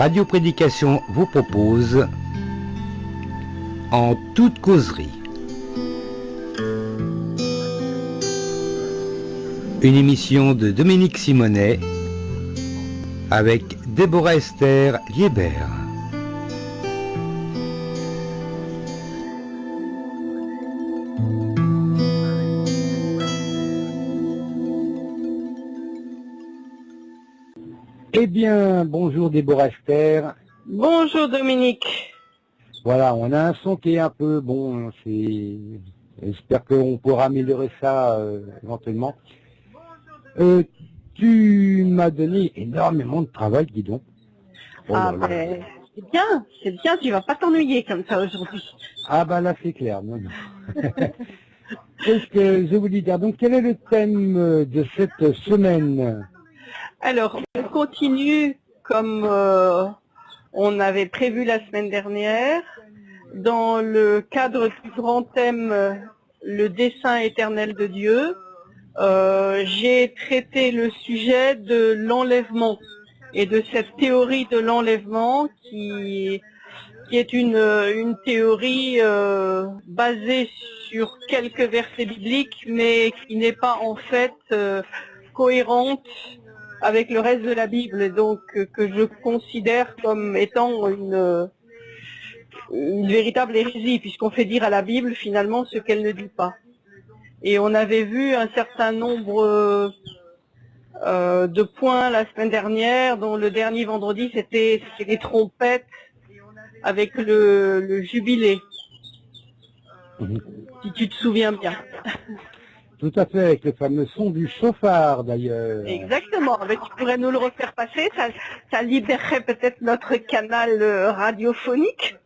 Radio Prédication vous propose En toute causerie. Une émission de Dominique Simonet avec Déborah Esther Liébert. Eh bien, bonjour Déborah Esther. Bonjour Dominique. Voilà, on a un son qui est un peu bon. C'est, j'espère qu'on pourra améliorer ça euh, éventuellement. Euh, tu m'as donné énormément de travail, dis donc. Oh ah ben, c'est bien, c'est bien, tu vas pas t'ennuyer comme ça aujourd'hui. Ah bah là c'est clair, non, non. Qu'est-ce que je voulais dire? Donc quel est le thème de cette semaine? Alors, on continue comme euh, on avait prévu la semaine dernière, dans le cadre du grand thème le dessein éternel de Dieu. Euh, j'ai traité le sujet de l'enlèvement et de cette théorie de l'enlèvement qui, qui est une, une théorie euh, basée sur quelques versets bibliques, mais qui n'est pas en fait cohérente avec le reste de la Bible, donc que je considère comme étant une, une véritable hérésie, puisqu'on fait dire à la Bible finalement ce qu'elle ne dit pas. Et on avait vu un certain nombre euh, de points la semaine dernière, dont le dernier vendredi, c'était les trompettes avec le, jubilé. Mhm. Si tu te souviens bien. Tout à fait, avec le fameux son du chauffard d'ailleurs. Exactement, mais tu pourrais nous le refaire passer, ça, libérerait peut-être notre canal euh, radiophonique.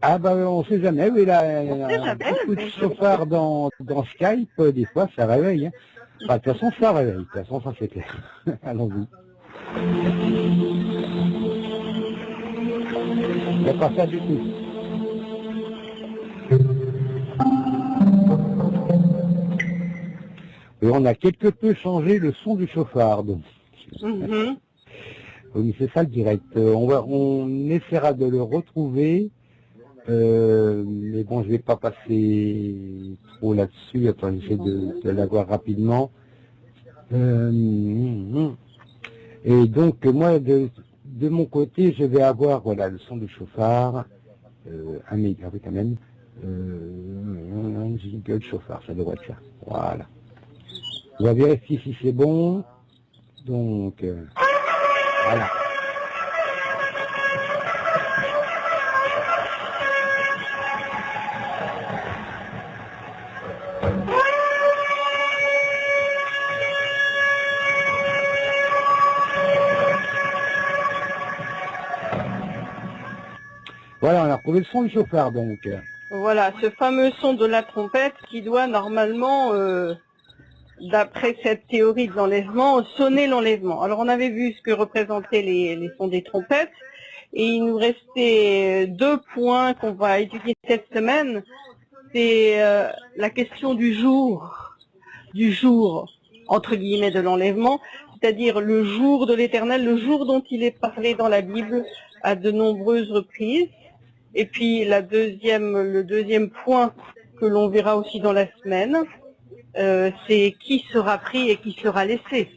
Ah bah on sait jamais, oui, là, on sait jamais, beaucoup de chauffard dans, dans Skype, euh, des fois ça réveille. Hein. de toute façon ça réveille, de toute façon ça c'est clair. Allons-y. Il n'y a pas ça du tout. Et on a quelque peu changé le son du chauffard. Mm-hmm. Oui, c'est ça le direct. Euh, on, va, on essaiera de le retrouver. Euh, mais bon, je vais pas passer trop là-dessus. Attends, j'essaie de, de l'avoir rapidement. Euh, et donc, moi, de, de, mon côté, je vais avoir voilà, le son du chauffard. un méga, oui, quand même. un jingle chauffard, ça devrait être ça. Voilà. On va vérifier si c'est bon. Donc, euh, voilà. Voilà, on a retrouvé le son du chauffard donc. Voilà, ce fameux son de la trompette qui doit normalement euh, d'après cette théorie de l'enlèvement, sonner l'enlèvement. Alors on avait vu ce que représentaient les, sons des trompettes, et il nous restait deux points qu'on va étudier cette semaine. C'est euh, la question du jour, du jour, entre guillemets, de l'enlèvement, c'est-à-dire le jour de l'éternel, le jour dont il est parlé dans la Bible à de nombreuses reprises. Et puis la deuxième, le deuxième point que l'on verra aussi dans la semaine, euh, c'est qui sera pris et qui sera laissé.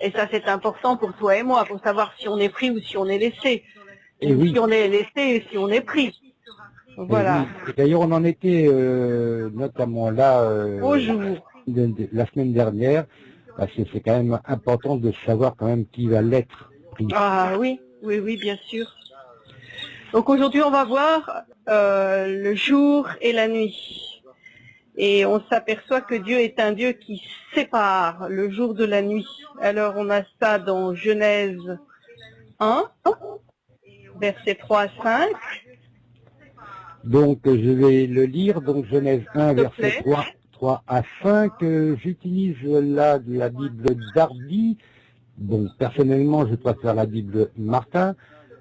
Et ça, c'est important pour toi et moi, pour savoir si on est pris ou si on est laissé. Et si on est laissé et si on est pris. Voilà. D'ailleurs, on en était euh, notamment là euh, la semaine dernière, parce que c'est quand même important de savoir quand même qui va l'être pris. Ah oui, oui, oui, bien sûr. Donc aujourd'hui, on va voir le jour et la nuit. Et on s'aperçoit que Dieu est un Dieu qui sépare le jour de la nuit. Alors on a ça dans Genèse 1, versets 3 à 5. Donc je vais le lire, donc Genèse 1, verset 3, 3 à 5. J'utilise là la Bible Darby. Bon, personnellement, je préfère la Bible Martin,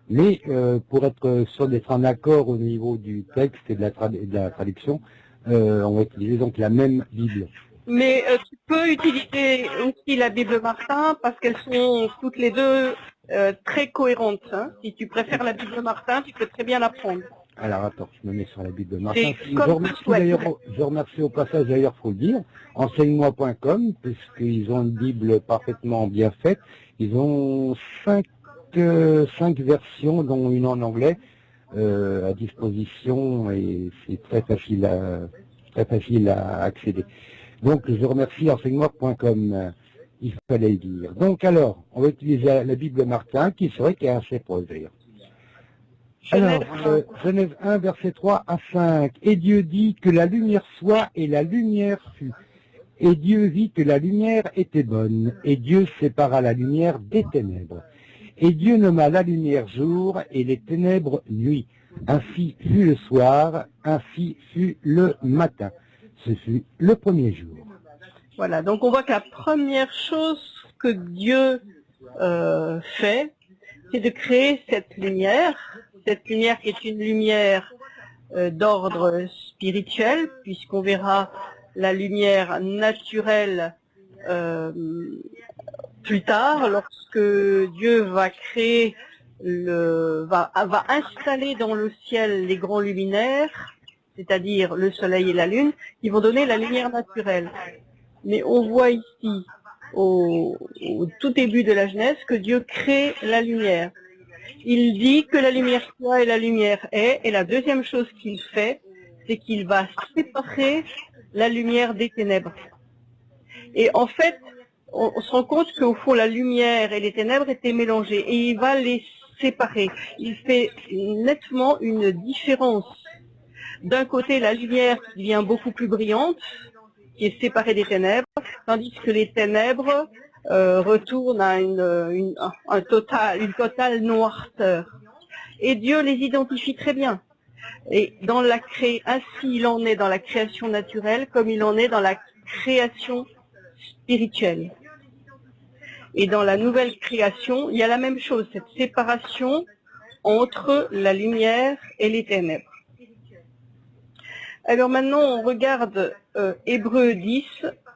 mais euh, pour être sûr d'être en accord au niveau du texte et de la, de la traduction, euh, on va utiliser donc la même Bible. Mais euh, tu peux utiliser aussi la Bible Martin parce qu'elles sont toutes les deux euh, très cohérentes. hein. Si tu préfères la Bible Martin, tu peux très bien la prendre. Alors attends, je me mets sur la Bible Martin. Je remercie je remercie au passage d'ailleurs, faut le dire, enseigne-moi.com, puisqu'ils ont une Bible parfaitement bien faite. Ils ont cinq, euh, cinq versions, dont une en anglais, euh, à disposition et c'est très facile à, très facile à accéder. Donc je remercie enseignement.com, euh, il fallait le dire. Donc alors, on va utiliser la, Bible de Martin, qui serait qui est assez proche d'ailleurs. Alors, Genèse euh, Genèse 1, verset 3 à 5. Et Dieu dit que la lumière soit, et la lumière fut. Et Dieu vit que la lumière était bonne, et Dieu sépara la lumière des ténèbres. Et Dieu nomma la lumière jour, et les ténèbres nuit. Ainsi fut le soir, ainsi fut le matin. Ce fut le premier jour. Voilà, donc on voit que la première chose que Dieu euh, fait, c'est de créer cette lumière, cette lumière qui est une lumière euh, d'ordre spirituel, puisqu'on verra la lumière naturelle euh, plus tard, lorsque Dieu va créer le, va, installer dans le ciel les grands luminaires, c'est-à-dire le soleil et la lune, qui vont donner la lumière naturelle. Mais on voit ici, au tout début de la Genèse, que Dieu crée la lumière. Il dit que la lumière soit et la lumière est, et la deuxième chose qu'il fait, c'est qu'il va séparer la lumière des ténèbres. Et en fait, on, se rend compte qu'au fond, la lumière et les ténèbres étaient mélangées, et il va les séparer. Il fait nettement une différence. D'un côté, la lumière devient beaucoup plus brillante, qui est séparée des ténèbres, tandis que les ténèbres euh, retournent à une totale noirceur. Et Dieu les identifie très bien. Et dans la cré... ainsi il en est dans la création naturelle comme il en est dans la création spirituelle. Et dans la nouvelle création, il y a la même chose, cette séparation entre la lumière et les ténèbres. Alors maintenant, on regarde euh, Hébreu 10,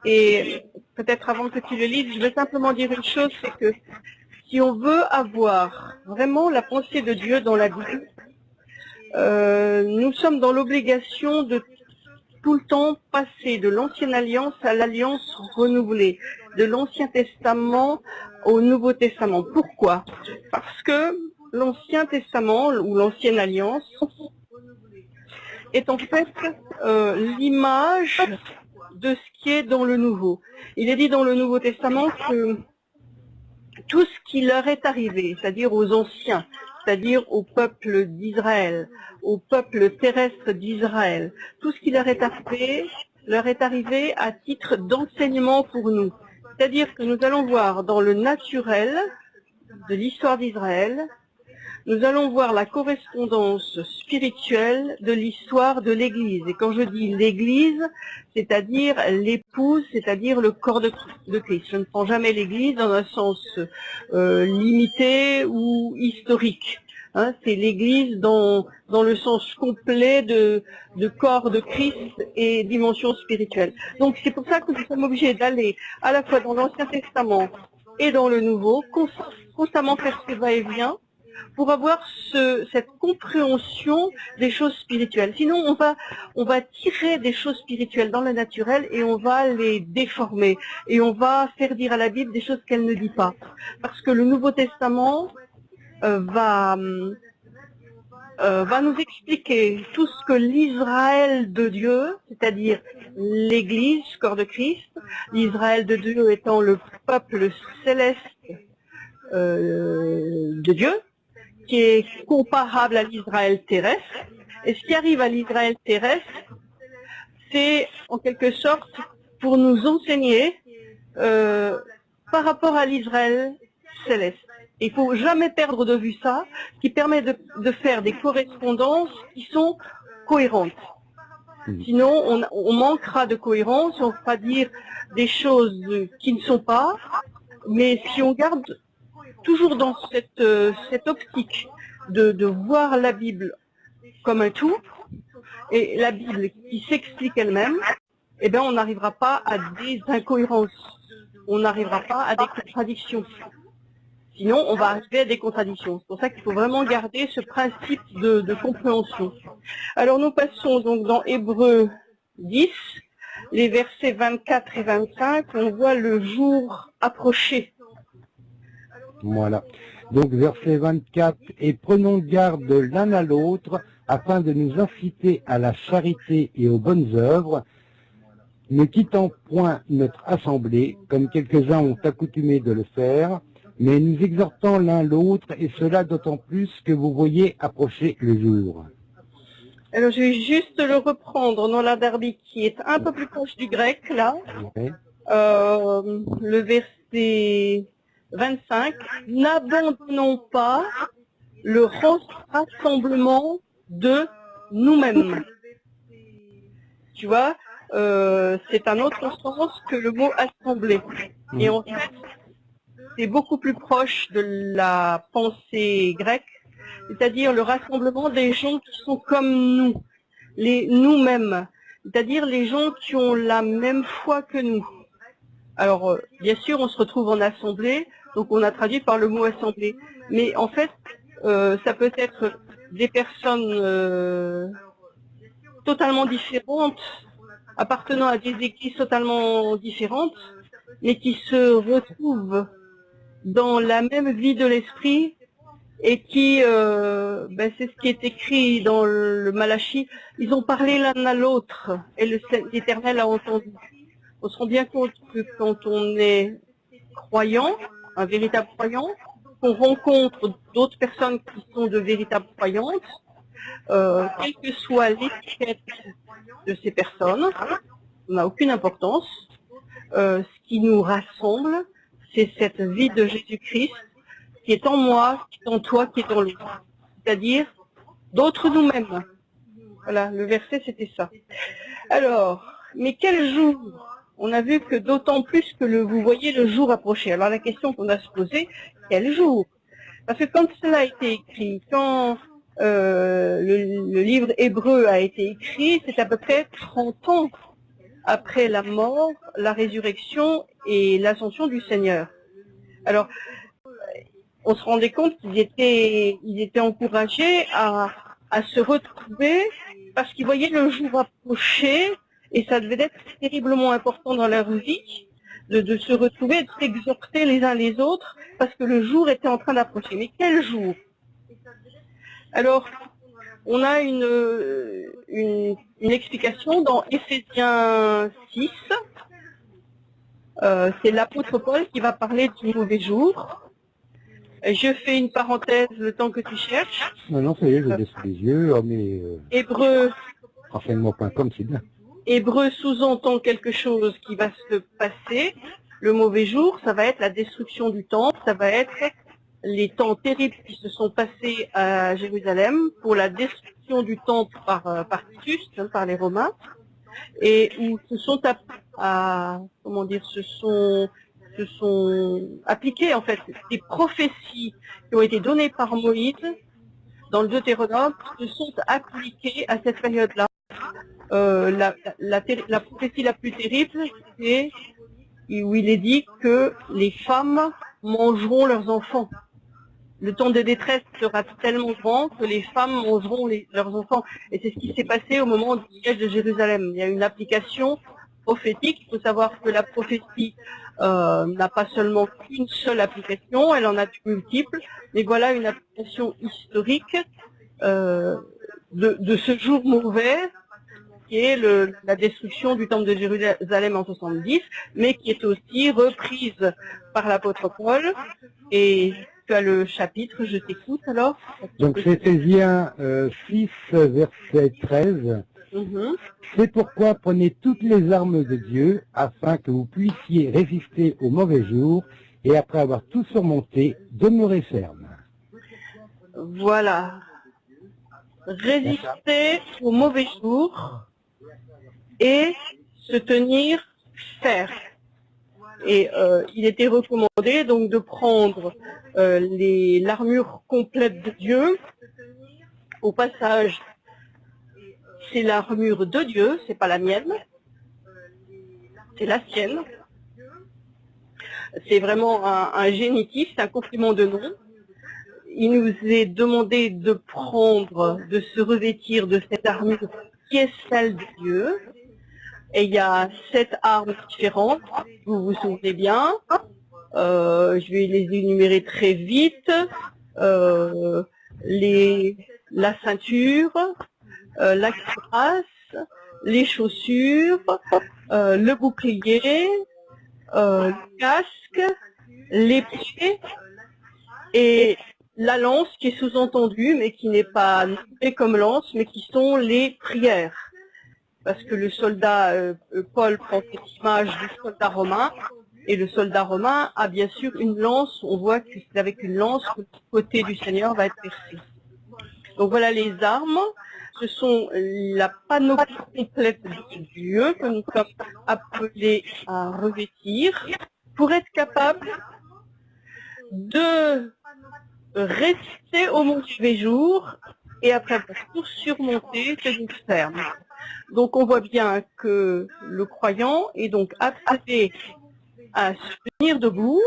et peut-être avant que tu le lises, je vais simplement dire une chose, c'est que si on veut avoir vraiment la pensée de Dieu dans la Bible, euh, nous sommes dans l'obligation de tout le temps passer de l'ancienne alliance à l'alliance renouvelée, de l'Ancien Testament au Nouveau Testament. Pourquoi? Parce que l'Ancien Testament ou l'Ancienne Alliance est en fait euh, l'image de ce qui est dans le Nouveau. Il est dit dans le Nouveau Testament que tout ce qui leur est arrivé, c'est-à-dire aux anciens, c'est-à-dire au peuple d'Israël, au peuple terrestre d'Israël, tout ce qui leur est arrivé, leur est arrivé à titre d'enseignement pour nous. C'est-à-dire que nous allons voir dans le naturel de l'histoire d'Israël, nous allons voir la correspondance spirituelle de l'histoire de l'Église. Et quand je dis l'Église, c'est-à-dire l'épouse, c'est-à-dire le corps de, Christ. Je ne prends jamais l'Église dans un sens euh, limité ou historique. Hein, c'est l'Église dans, dans le sens complet de, de corps de Christ et dimension spirituelle. Donc c'est pour ça que nous sommes obligés d'aller à la fois dans l'Ancien Testament et dans le Nouveau, constamment faire ce va-et-vient pour avoir ce, cette compréhension des choses spirituelles. Sinon, on va, on va tirer des choses spirituelles dans le naturel et on va les déformer. Et on va faire dire à la Bible des choses qu'elle ne dit pas. Parce que le Nouveau Testament euh, va, euh, va nous expliquer tout ce que l'Israël de Dieu, c'est-à-dire l'Église, corps de Christ, l'Israël de Dieu étant le peuple céleste euh, de Dieu, qui est comparable à l'Israël terrestre. Et ce qui arrive à l'Israël terrestre, c'est en quelque sorte pour nous enseigner euh, par rapport à l'Israël céleste. Il faut jamais perdre de vue ça, ce qui permet de, de faire des correspondances qui sont cohérentes. Sinon, on, on, manquera de cohérence, on fera dire des choses qui ne sont pas, mais si on garde toujours dans cette, euh, cette optique de, de, voir la Bible comme un tout, et la Bible qui s'explique elle-même, eh bien, on n'arrivera pas à des incohérences. On n'arrivera pas à des contradictions. Sinon, on va arriver à des contradictions. C'est pour ça qu'il faut vraiment garder ce principe de, de, compréhension. Alors, nous passons donc dans Hébreu 10, les versets 24 et 25. On voit le jour approcher. Voilà. Donc, verset 24, et prenons garde l'un à l'autre afin de nous inciter à la charité et aux bonnes œuvres, ne quittant point notre assemblée, comme quelques-uns ont accoutumé de le faire, mais nous exhortons l'un l'autre, et cela d'autant plus que vous voyez approcher le jour. Alors je vais juste le reprendre dans la derby qui est un peu plus proche du grec, là. Euh, le verset 25. N'abandonnons pas le rassemblement de nous-mêmes. Tu vois, euh, c'est un autre sens que le mot assembler. Et en fait, c'est beaucoup plus proche de la pensée grecque, c'est-à-dire le rassemblement des gens qui sont comme nous, les nous-mêmes, c'est-à-dire les gens qui ont la même foi que nous. Alors, euh, bien sûr, on se retrouve en assemblée, donc on a traduit par le mot assemblée. Mais en fait, euh, ça peut être des personnes euh, totalement différentes, appartenant à des églises totalement différentes, mais qui se retrouvent dans la même vie de l'esprit et qui, euh, ben c'est ce qui est écrit dans le Malachi, ils ont parlé l'un à l'autre et l'Éternel a entendu. On se rend bien compte que quand on est croyant, un véritable croyant, qu'on rencontre d'autres personnes qui sont de véritables croyantes, euh, quelle que soit l'étiquette de ces personnes, n'a aucune importance. Euh, ce qui nous rassemble, c'est cette vie de Jésus-Christ qui est en moi, qui est en toi, qui est en lui. C'est-à-dire d'autres nous-mêmes. Voilà, le verset c'était ça. Alors, mais quel jour On a vu que d'autant plus que le, vous voyez le jour approcher. Alors la question qu'on a se poser, quel jour? Parce que quand cela a été écrit, quand euh, le, livre hébreu a été écrit, c'est à peu près 30 ans après la mort, la résurrection et l'ascension du Seigneur. Alors, on se rendait compte qu'ils étaient, ils étaient encouragés à, à se retrouver parce qu'ils voyaient le jour approcher et ça devait être terriblement important dans leur vie de, de se retrouver, de s'exhorter les uns les autres parce que le jour était en train d'approcher. Mais quel jour? Alors, on a une, une, explication dans Éphésiens 6. Euh, c'est l'apôtre Paul qui va parler du mauvais jour. Je fais une parenthèse le temps que tu cherches. Non, non, ça y est, je laisse les yeux. Oh, mais, euh, Hébreu. Renseignement.com, c'est bien. Hébreu sous-entend quelque chose qui va se passer. Le mauvais jour, ça va être la destruction du temple, ça va être les temps terribles qui se sont passés à Jérusalem pour la destruction du temple par, euh, par Titus, hein, par les Romains, et où se sont à, appliquées en fait des prophéties qui ont été données par Moïse dans le Deutéronome se sont appliquées à cette période-là. Euh, la, prophétie la plus terrible, c'est où il est dit que les femmes mangeront leurs enfants le temps de détresse sera tellement grand que les femmes mangeront leurs enfants. Et c'est ce qui s'est passé au moment du siège de Jérusalem. Il y a une application prophétique. Il faut savoir que la prophétie euh, n'a pas seulement qu'une seule application, elle en a multiples. Mais voilà une application historique euh, de, de, ce jour mauvais qui est le, la destruction du temple de Jérusalem en 70, mais qui est aussi reprise par l'apôtre Paul et tu as le chapitre, je t'écoute alors. Donc c'est Éphésiens 6, verset 13. Mhm. C'est pourquoi prenez toutes les armes de Dieu afin que vous puissiez résister au mauvais jour et après avoir tout surmonté, demeurer ferme. Voilà. Résister au mauvais jour et se tenir ferme. Et euh, il était recommandé donc de prendre euh, l'armure complète de Dieu. Au passage, c'est l'armure de Dieu, c'est pas la mienne. c'est la sienne. C'est vraiment un, génitif, c'est un complément de nom. Il nous est demandé de prendre, de se revêtir de cette armure qui est celle de Dieu. Et il y a sept armes différentes, vous vous souvenez bien. Euh, je vais les énumérer très vite. Euh, la ceinture, euh, la cuirasse, les chaussures, le bouclier, le casque, les pieds et la lance qui est sous-entendue, mais qui n'est pas nommée comme lance, mais qui sont les prières. Parce que le soldat, euh, Paul prend cette image du soldat romain, et le soldat romain a bien sûr une lance, on voit que c'est avec une lance que le côté du Seigneur va être percé. Donc voilà les armes, ce sont la panoplie complète de Dieu que nous sommes appelés à revêtir pour être capable de rester au mauvais jour et après pour surmonter ces ferme. Donc on voit bien que le croyant est donc appelé à se tenir debout,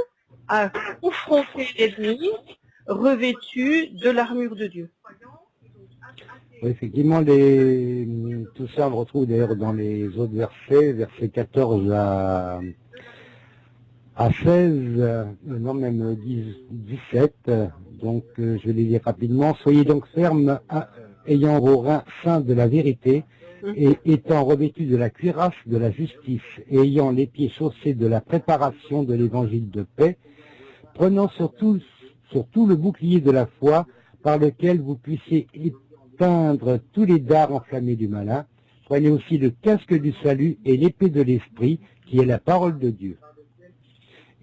à confronter l'ennemi revêtu de l'armure de Dieu effectivement, tout ça on retrouve d'ailleurs dans les autres versets, versets 14 à, à 16, euh, non même 17, donc euh, je vais les lire rapidement. Soyez donc fermes, ayant vos reins saints de la vérité, et étant revêtus de la cuirasse de la justice, et ayant les pieds chaussés de la préparation de l'évangile de paix, prenant surtout, le bouclier de la foi, par lequel vous puissiez peindre tous les dards enflammés du malin, prenez aussi le casque du salut et l'épée de l'esprit, qui est la parole de Dieu.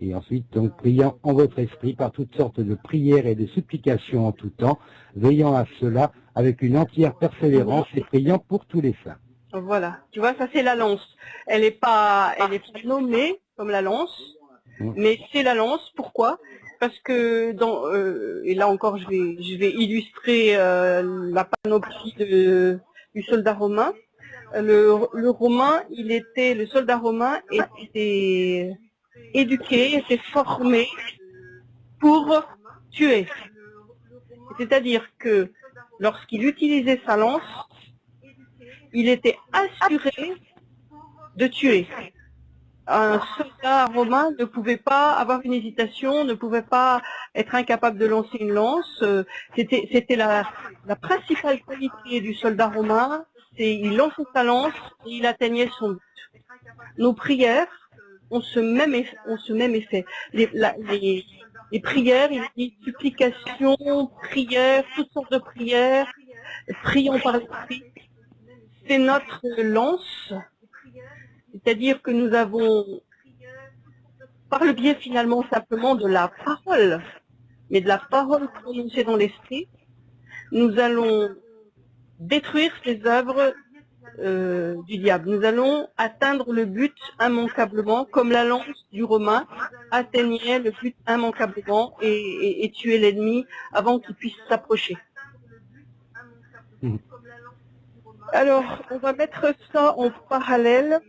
Et ensuite, donc, priant en votre esprit par toutes sortes de prières et de supplications en tout temps, veillant à cela avec une entière persévérance et priant pour tous les saints. Voilà, tu vois, ça c'est la lance. Elle n'est pas, elle est pas nommée comme la lance, mais c'est la lance. Pourquoi? Parce que dans euh, et là encore je vais je vais illustrer euh, la panoplie du soldat romain. Le, romain, il était le soldat romain était éduqué, était formé pour tuer. C'est-à-dire que lorsqu'il utilisait sa lance, il était assuré de tuer un soldat romain ne pouvait pas avoir une hésitation, ne pouvait pas être incapable de lancer une lance. C'était la, la principale qualité du soldat romain, c'est il lançait sa lance et il atteignait son but. Nos prières ont ce même effet. Ce même effet. Les, les, les prières, les supplications, prières, toutes sortes de prières, prions par l'esprit, c'est notre lance c'est-à-dire que nous avons, par le biais finalement simplement de la parole, mais de la parole prononcée dans l'esprit, nous allons détruire ces œuvres euh, du diable. Nous allons atteindre le but immanquablement, comme la lance du Romain atteignait le but immanquablement et, tuer l'ennemi avant qu'il puisse s'approcher. Alors, on va mettre ça en parallèle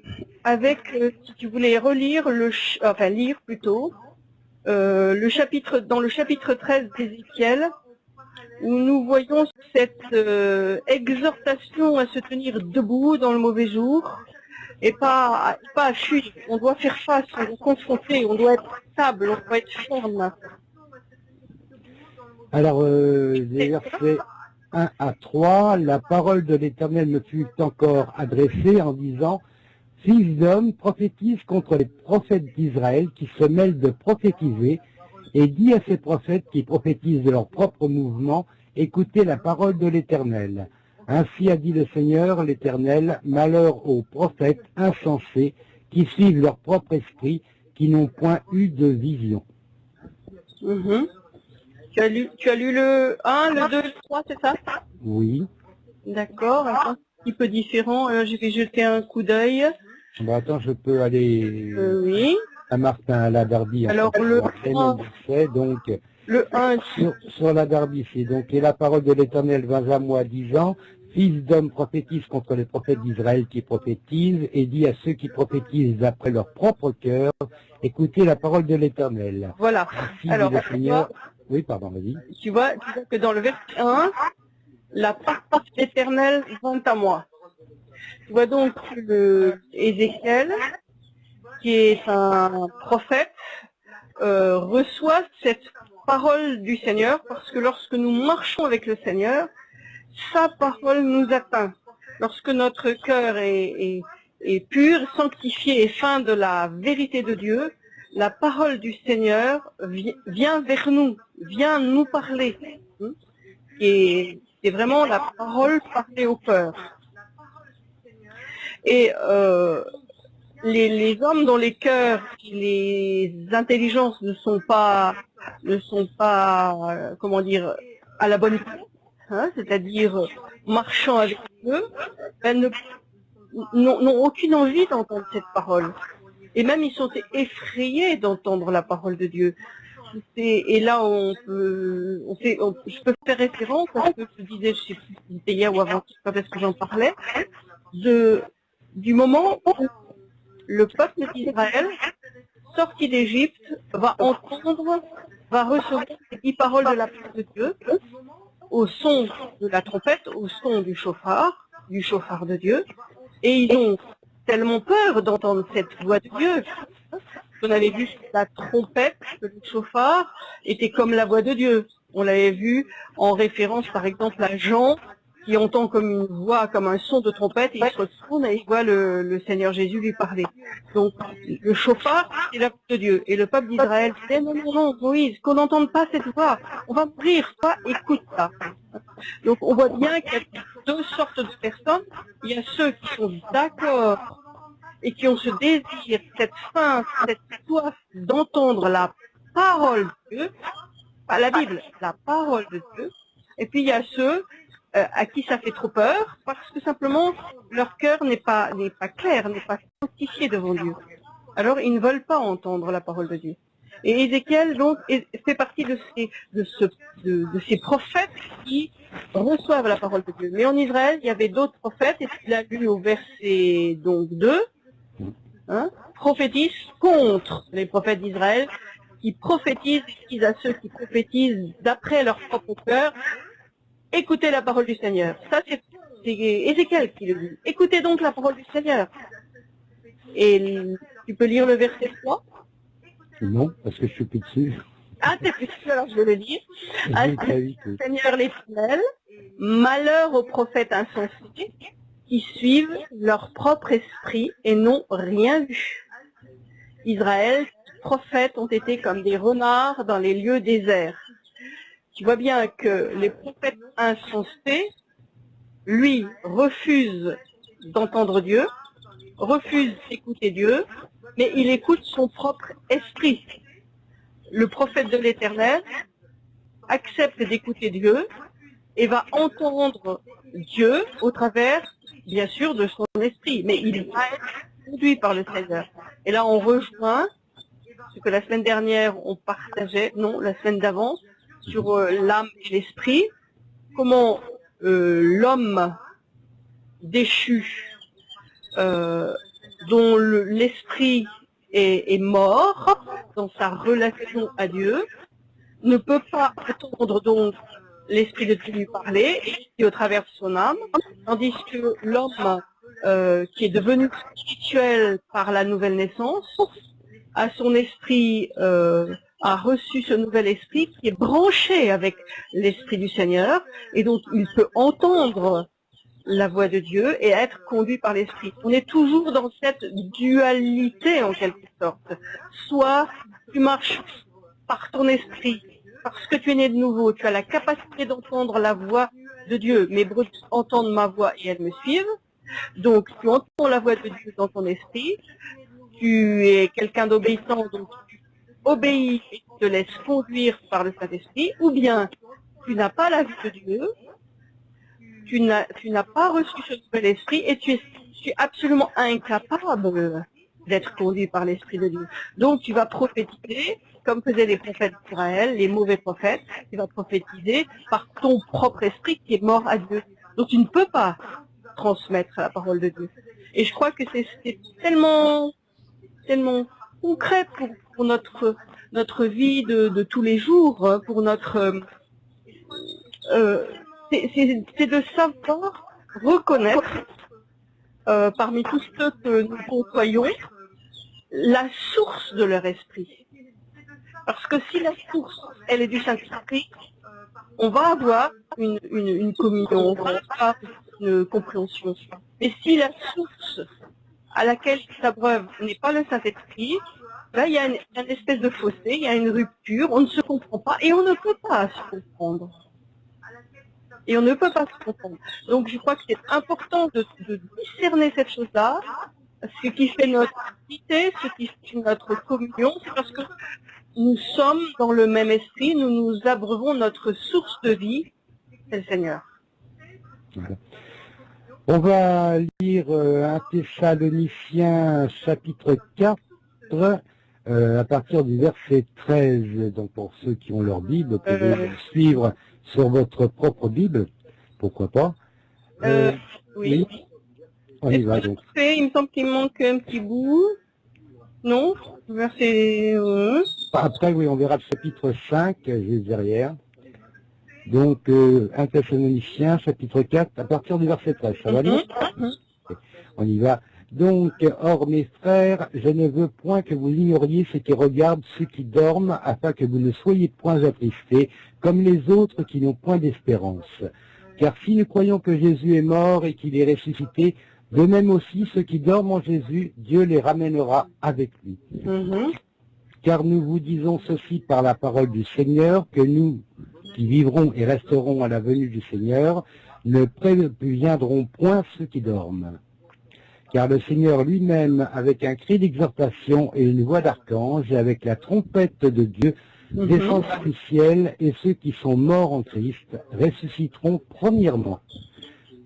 avec, euh, si tu voulais relire, le, enfin lire plutôt, euh, le chapitre, dans le chapitre 13 d'Ézéchiel, où nous voyons cette euh, exhortation à se tenir debout dans le mauvais jour, et pas, pas à fuir. On doit faire face, on doit confronter, on doit être stable, on doit être ferme. Alors, les versets 1 à 3, la parole de l'Éternel me fut encore adressée en disant, Fils d'homme, prophétise contre les prophètes d'Israël qui se mêlent de prophétiser, et dit à ces prophètes qui prophétisent de leur propre mouvement, écoutez la parole de l'Éternel. Ainsi a dit le Seigneur, l'Éternel, malheur aux prophètes insensés qui suivent leur propre esprit, qui n'ont point eu de vision. Mm-hmm. tu, as lu, tu as lu le 1, le 2, le 3, c'est ça? Oui. D'accord, un petit peu différent. Je vais jeter un coup d'œil. Bon, attends, je peux aller euh, oui. À Martin, à la Derby. Alors, le 1, donc, le 1, sur, la Derby, c'est donc, et la parole de l'Éternel vint à moi disant, fils d'homme prophétise contre les prophètes d'Israël qui prophétisent et dit à ceux qui prophétisent après leur propre cœur, écoutez la parole de l'Éternel. Voilà. Ainsi Alors, le. Oui, pardon, vas-y. Tu vois, tu vois que dans le verset 1, la parole éternelle vient à moi. Tu vois donc le Ézéchiel, qui est un prophète, euh, reçoit cette parole du Seigneur parce que lorsque nous marchons avec le Seigneur, sa parole nous atteint. Lorsque notre cœur est, est- est pur, sanctifié et fin de la vérité de Dieu, la parole du Seigneur vi- vient vers nous, vient nous parler. Hein. Et c'est vraiment la parole parlée au cœur. Et euh, les, hommes dont les cœurs, les intelligences ne sont pas, ne sont pas, euh, comment dire, à la bonne place, hein, c'est-à-dire marchant avec eux, ben, n'ont aucune envie d'entendre cette parole. Et même ils sont effrayés d'entendre la parole de Dieu. Et là, on peut, je peux faire référence à ce que je disais, je sais plus hier ou avant, quand est-ce que j'en parlais, du moment où le peuple d'Israël, sorti d'Égypte, va entendre, va recevoir les dix paroles de la parole de Dieu, au son de la trompette, au son du chauffard, du chauffard de Dieu, et ils ont tellement peur d'entendre cette voix de Dieu. On avait vu la trompette, le chauffard, était comme la voix de Dieu. On l'avait vu en référence, par exemple, à Jean, qui entend comme une voix, comme un son de trompette, et il se retourne et il voit le, Seigneur Jésus lui parler. Donc, le chauffard, c'est la voix de Dieu. Et le peuple d'Israël disait, non, non, non, Moïse, qu'on n'entende pas cette voix. On va mourir, toi, écoute ça. Donc, on voit bien qu'il y a deux sortes de personnes. Il y a ceux qui sont d'accord et qui ont ce désir, cette faim, cette soif d'entendre la parole de Dieu, pas la Bible, la parole de Dieu. Et puis il y a ceux euh, à qui ça fait trop peur parce que simplement leur cœur n'est pas pas clair, n'est pas sanctifié devant Dieu. Alors ils ne veulent pas entendre la parole de Dieu. Et Ézéchiel donc fait partie de ces de de, ces prophètes qui reçoivent la parole de Dieu. Mais en Israël, il y avait d'autres prophètes et tu l'as lu au verset donc 2 hein, prophétisent contre les prophètes d'Israël, qui prophétisent, disent à ceux qui prophétisent d'après leur propre cœur, écoutez la parole du Seigneur. Ça, c'est Ézéchiel qui le dit. Écoutez donc la parole du Seigneur. Et tu peux lire le verset 3 Non, parce que je suis plus dessus. Ah, t'es plus sûr, alors je vais le lire. Oui. Seigneur l'Éternel, malheur aux prophètes insensés qui suivent leur propre esprit et n'ont rien vu. Israël, prophètes ont été comme des renards dans les lieux déserts. Tu vois bien que les prophètes insensés, lui, refusent d'entendre Dieu, refusent d'écouter Dieu, mais il écoute son propre esprit. Le prophète de l'Éternel accepte d'écouter Dieu et va entendre Dieu au travers, bien sûr, de son esprit. Mais il va être conduit par le Seigneur. Et là, on rejoint ce que la semaine dernière, on partageait, non, la semaine d'avant, sur euh, l'âme et l'esprit. Comment euh, l'homme déchu, euh, dont le- l'esprit est, mort dans sa relation à Dieu, ne peut pas entendre donc l'esprit de Dieu lui parler et au travers de son âme, tandis que l'homme qui est devenu spirituel par la nouvelle naissance a son esprit a reçu ce nouvel esprit qui est branché avec l'esprit du Seigneur et donc il peut entendre la voix de Dieu et être conduit par l'esprit. On est toujours dans cette dualité en quelque sorte. Soit tu marches par ton esprit, parce que tu es né de nouveau, tu as la capacité d'entendre la voix de Dieu. Mes brebis entendent ma voix et elles me suivent. Donc tu entends la voix de Dieu dans ton esprit. Tu es quelqu'un d'obéissant, obéis et te laisses conduire par le Saint-Esprit. Ou bien tu n'as pas la vie de Dieu, tu n'as pas reçu ce nouvel esprit et tu es, tu es absolument incapable d'être conduit par l'esprit de Dieu. Donc tu vas prophétiser, comme faisaient les prophètes d'Israël, les mauvais prophètes, tu vas prophétiser par ton propre esprit qui est mort à Dieu. Donc tu ne peux pas transmettre la parole de Dieu. Et je crois que c'est tellement, tellement concret pour, notre, notre vie de, tous les jours, hein, pour notre... Euh, c'est de savoir reconnaître euh, parmi tous ceux que nous côtoyons la source de leur esprit. Parce que si la source, elle est du Saint-Esprit, on va avoir une, une, communion, on va avoir une compréhension. Mais si la source à laquelle s'abreuve n'est pas le Saint-Esprit, là, il y a une, espèce de fossé, il y a une rupture, on ne se comprend pas et on ne peut pas se comprendre. Et on ne peut pas se comprendre. Donc je crois que c'est important de, de, discerner cette chose-là. Ce qui fait notre unité, ce qui fait notre communion, c'est parce que nous sommes dans le même esprit, nous nous abreuvons notre source de vie, c'est le Seigneur. On va lire euh, un Thessaloniciens chapitre 4 euh, à partir du verset 13. Donc pour ceux qui ont leur Bible, vous pouvez euh. suivre sur votre propre Bible, pourquoi pas? oui. On y va donc. Il me semble qu'il manque un petit bout. Non? Verset Après, oui, on verra le chapitre 5, juste derrière. Donc, euh, 1 Thessaloniciens, chapitre 4, à partir du verset 13. Ça va bien mhm. On y va. Donc, or mes frères, je ne veux point que vous ignoriez ce qui regarde ceux qui dorment, afin que vous ne soyez point attristés, comme les autres qui n'ont point d'espérance. Car si nous croyons que Jésus est mort et qu'il est ressuscité, de même aussi, ceux qui dorment en Jésus, Dieu les ramènera avec lui. Mm-hmm. Car nous vous disons ceci par la parole du Seigneur, que nous, qui vivrons et resterons à la venue du Seigneur, ne préviendrons point ceux qui dorment. Car le Seigneur lui-même, avec un cri d'exhortation et une voix d'archange, et avec la trompette de Dieu, descendra du ciel, et ceux qui sont morts en Christ ressusciteront premièrement.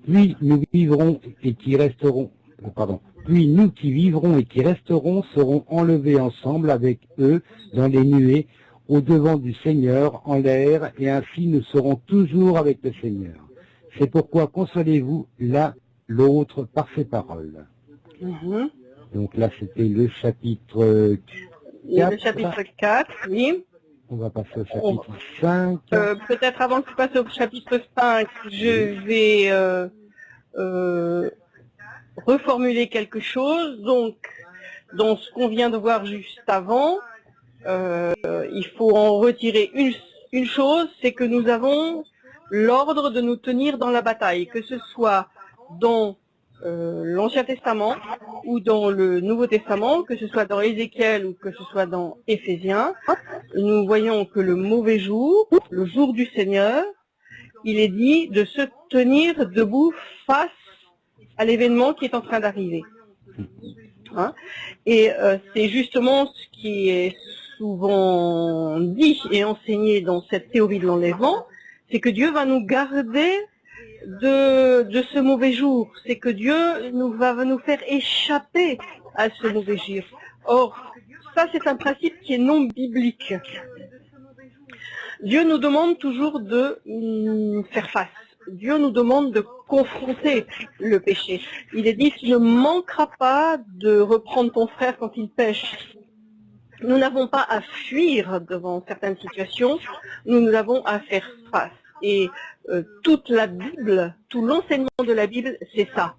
Puis nous vivrons et qui resteront, euh, pardon, puis nous qui vivrons et qui resterons serons enlevés ensemble avec eux dans les nuées au devant du Seigneur en l'air et ainsi nous serons toujours avec le Seigneur. C'est pourquoi consolez-vous l'un l'autre par ces paroles. Mm-hmm. Donc là c'était le chapitre 4. Le chapitre 4, oui. On va passer au chapitre 5. Euh, peut-être avant que je passe au chapitre 5, je vais euh, euh, reformuler quelque chose. Donc, dans ce qu'on vient de voir juste avant, il faut en retirer une, une chose, c'est que nous avons l'ordre de nous tenir dans la bataille, que ce soit dans euh, l'Ancien Testament ou dans le Nouveau Testament, que ce soit dans Ézéchiel ou que ce soit dans Éphésiens, nous voyons que le mauvais jour, le jour du Seigneur, il est dit de se tenir debout face à l'événement qui est en train d'arriver. Hein? Et euh, c'est justement ce qui est souvent dit et enseigné dans cette théorie de l'enlèvement, c'est que Dieu va nous garder de, ce mauvais jour. C'est que Dieu nous va nous faire échapper à ce mauvais jour. Or, ça c'est un principe qui est non biblique. Dieu nous demande toujours de faire face. Dieu nous demande de confronter le péché. Il est dit, tu ne manqueras pas de reprendre ton frère quand il pêche. Nous n'avons pas à fuir devant certaines situations, nous, nous avons à faire face. Et euh, toute la Bible, tout l'enseignement de la Bible, c'est ça.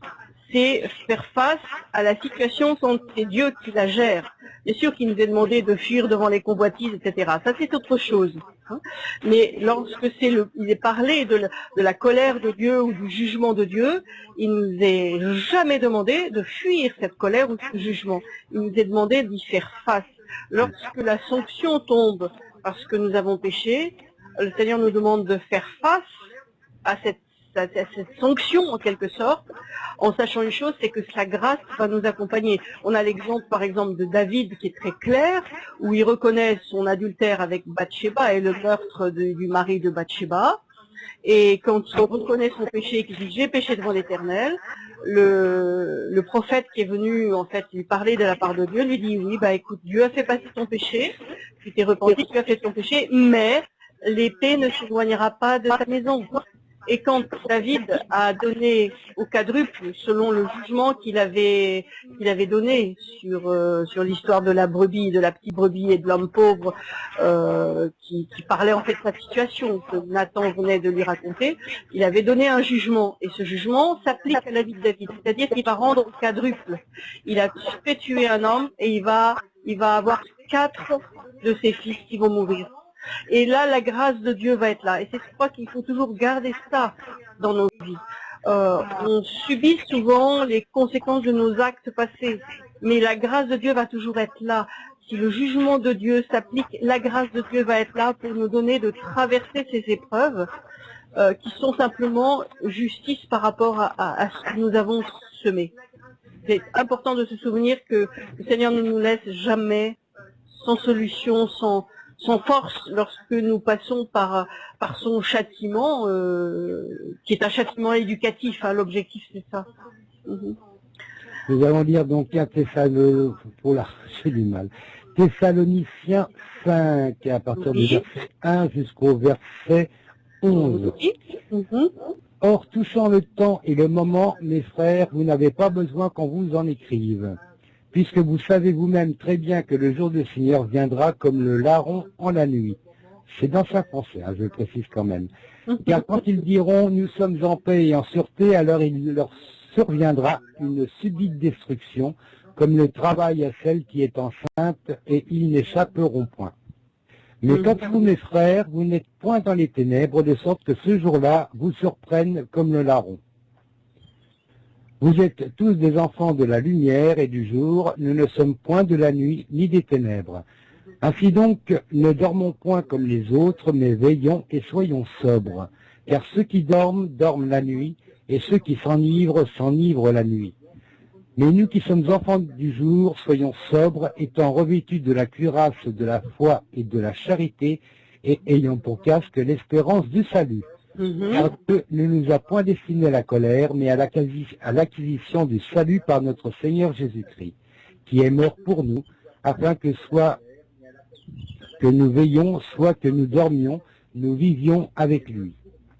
C'est faire face à la situation quand c'est Dieu qui la gère. Bien sûr qu'il nous est demandé de fuir devant les convoitises, etc. Ça, c'est autre chose. Hein. Mais lorsque c'est le, il est parlé de la, de la, colère de Dieu ou du jugement de Dieu, il nous est jamais demandé de fuir cette colère ou ce jugement. Il nous est demandé d'y faire face. Lorsque la sanction tombe parce que nous avons péché, le Seigneur nous demande de faire face à cette, sanction en quelque sorte, en sachant une chose, c'est que sa grâce va nous accompagner. On a l'exemple par exemple de David qui est très clair, où il reconnaît son adultère avec Bathsheba et le meurtre du mari de Bathsheba. Et quand il reconnaît son péché et qu'il dit j'ai péché devant l'Éternel, le, prophète qui est venu en fait lui parler de la part de Dieu lui dit oui bah écoute Dieu a fait passer ton péché, tu t'es repenti, tu as fait ton péché, mais l'épée ne s'éloignera pas de ta maison. Et quand David a donné au quadruple, selon le jugement qu'il avait, qu'il avait donné sur, euh, sur l'histoire de la brebis, de la petite brebis et de l'homme pauvre, euh, qui, qui, parlait en fait de sa situation que Nathan venait de lui raconter, il avait donné un jugement. Et ce jugement s'applique à la vie de David. C'est-à-dire qu'il va rendre au quadruple. Il a fait tuer un homme et il va, il va avoir quatre de ses fils qui vont mourir. Et là, la grâce de Dieu va être là. Et c'est je crois qu'il faut toujours garder ça dans nos vies. Euh, on subit souvent les conséquences de nos actes passés, mais la grâce de Dieu va toujours être là. Si le jugement de Dieu s'applique, la grâce de Dieu va être là pour nous donner de traverser ces épreuves euh, qui sont simplement justice par rapport à, à, à ce que nous avons semé. C'est important de se souvenir que le Seigneur ne nous laisse jamais sans solution, sans, sans force lorsque nous passons par, par son châtiment, euh, qui est un châtiment éducatif. Hein, L'objectif, c'est ça. Mhm. Nous allons lire donc un Thessaloniciens, pour la du mal. Thessaloniciens 5, à partir du verset 1 jusqu'au verset 11. Mhm. Or, touchant le temps et le moment, mes frères, vous n'avez pas besoin qu'on vous en écrive puisque vous savez vous-même très bien que le jour du Seigneur viendra comme le larron en la nuit. C'est dans sa pensée, hein, je le précise quand même. Car quand ils diront « nous sommes en paix et en sûreté », alors il leur surviendra une subite destruction, comme le travail à celle qui est enceinte, et ils n'échapperont point. Mais quant à vous, mes frères, vous n'êtes point dans les ténèbres, de sorte que ce jour-là vous surprenne comme le larron. Vous êtes tous des enfants de la lumière et du jour, nous ne sommes point de la nuit ni des ténèbres. Ainsi donc, ne dormons point comme les autres, mais veillons et soyons sobres. Car ceux qui dorment, dorment la nuit, et ceux qui s'enivrent, s'enivrent la nuit. Mais nous qui sommes enfants du jour, soyons sobres, étant revêtus de la cuirasse de la foi et de la charité, et ayant pour casque l'espérance du salut. Mhm. Car Dieu ne nous a point destiné à la colère, mais à l'acquisition du salut par notre Seigneur Jésus-Christ, qui est mort pour nous, afin que soit que nous veillions, soit que nous dormions, nous vivions avec lui.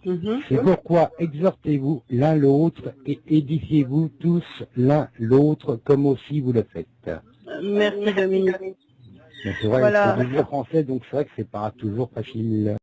Mhm. C'est pourquoi exhortez-vous l'un l'autre et édifiez-vous tous l'un l'autre comme aussi vous le faites. Merci Dominique. C'est vrai, voilà. c'est français, donc c'est vrai que c'est pas toujours facile.